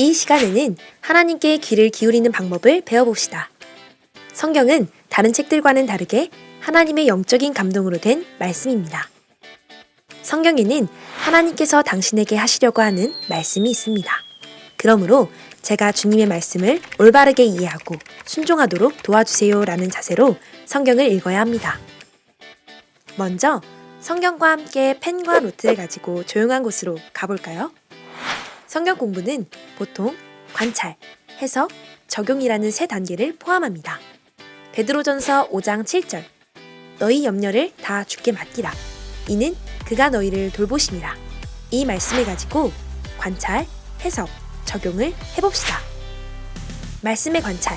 이 시간에는 하나님께 귀를 기울이는 방법을 배워봅시다. 성경은 다른 책들과는 다르게 하나님의 영적인 감동으로 된 말씀입니다. 성경에는 하나님께서 당신에게 하시려고 하는 말씀이 있습니다. 그러므로 제가 주님의 말씀을 올바르게 이해하고 순종하도록 도와주세요 라는 자세로 성경을 읽어야 합니다. 먼저 성경과 함께 펜과 노트를 가지고 조용한 곳으로 가볼까요? 성경 공부는 보통 관찰, 해석, 적용이라는 세 단계를 포함합니다. 베드로전서 5장 7절 너희 염려를 다 주께 맡기라. 이는 그가 너희를 돌보심이라. 이 말씀을 가지고 관찰, 해석, 적용을 해봅시다. 말씀의 관찰.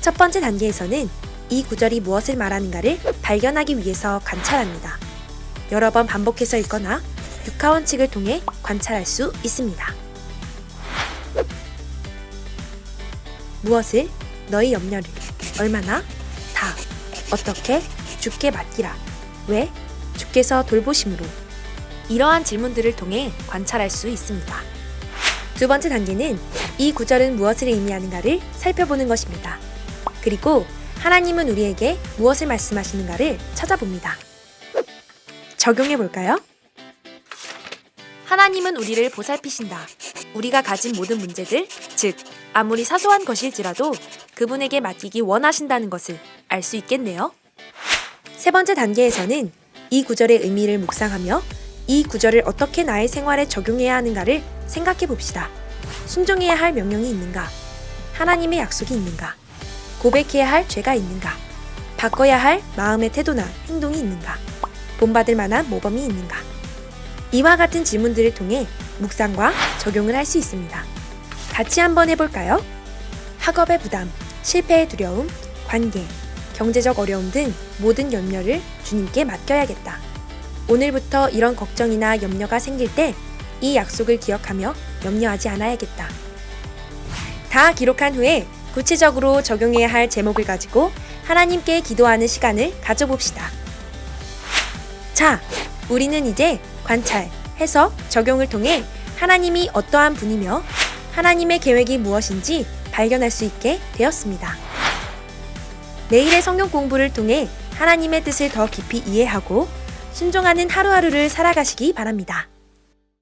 첫 번째 단계에서는 이 구절이 무엇을 말하는가를 발견하기 위해서 관찰합니다. 여러 번 반복해서 읽거나 육하원칙을 통해 관찰할 수 있습니다. 무엇을, 너희 염려를, 얼마나, 다, 어떻게, 주께 맡기라, 왜, 주께서 돌보심으로. 이러한 질문들을 통해 관찰할 수 있습니다. 두 번째 단계는 이 구절은 무엇을 의미하는가를 살펴보는 것입니다. 그리고 하나님은 우리에게 무엇을 말씀하시는가를 찾아봅니다. 적용해 볼까요? 하나님은 우리를 보살피신다. 우리가 가진 모든 문제들, 즉, 아무리 사소한 것일지라도 그분에게 맡기기 원하신다는 것을 알 수 있겠네요. 세 번째 단계에서는 이 구절의 의미를 묵상하며 이 구절을 어떻게 나의 생활에 적용해야 하는가를 생각해 봅시다. 순종해야 할 명령이 있는가? 하나님의 약속이 있는가? 고백해야 할 죄가 있는가? 바꿔야 할 마음의 태도나 행동이 있는가? 본받을 만한 모범이 있는가? 이와 같은 질문들을 통해 묵상과 적용을 할 수 있습니다. 같이 한번 해볼까요? 학업의 부담, 실패의 두려움, 관계, 경제적 어려움 등 모든 염려를 주님께 맡겨야겠다. 오늘부터 이런 걱정이나 염려가 생길 때 이 약속을 기억하며 염려하지 않아야겠다. 다 기록한 후에 구체적으로 적용해야 할 제목을 가지고 하나님께 기도하는 시간을 가져봅시다. 자, 우리는 이제 관찰, 해석, 적용을 통해 하나님이 어떠한 분이며 하나님의 계획이 무엇인지 발견할 수 있게 되었습니다. 매일의 성경 공부를 통해 하나님의 뜻을 더 깊이 이해하고 순종하는 하루하루를 살아가시기 바랍니다.